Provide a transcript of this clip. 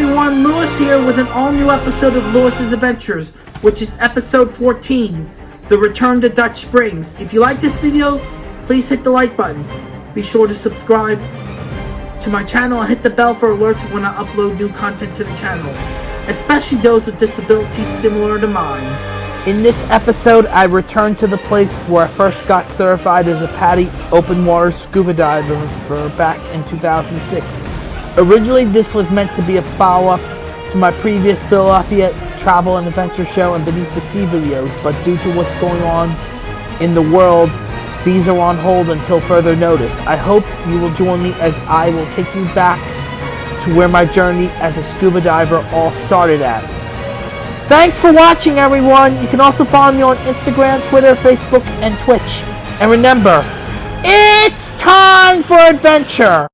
everyone, Lewis here with an all-new episode of Lewis's Adventures, which is episode 14, The Return to Dutch Springs. If you like this video, please hit the like button. Be sure to subscribe to my channel and hit the bell for alerts when I upload new content to the channel, especially those with disabilities similar to mine. In this episode, I return to the place where I first got certified as a PADI open water scuba diver back in 2006. Originally, this was meant to be a follow-up to my previous Philadelphia travel and adventure show and Beneath the Sea videos, but due to what's going on in the world, these are on hold until further notice. I hope you will join me as I will take you back to where my journey as a scuba diver all started at. Thanks for watching, everyone. You can also follow me on Instagram, Twitter, Facebook, and Twitch. And remember, it's time for adventure!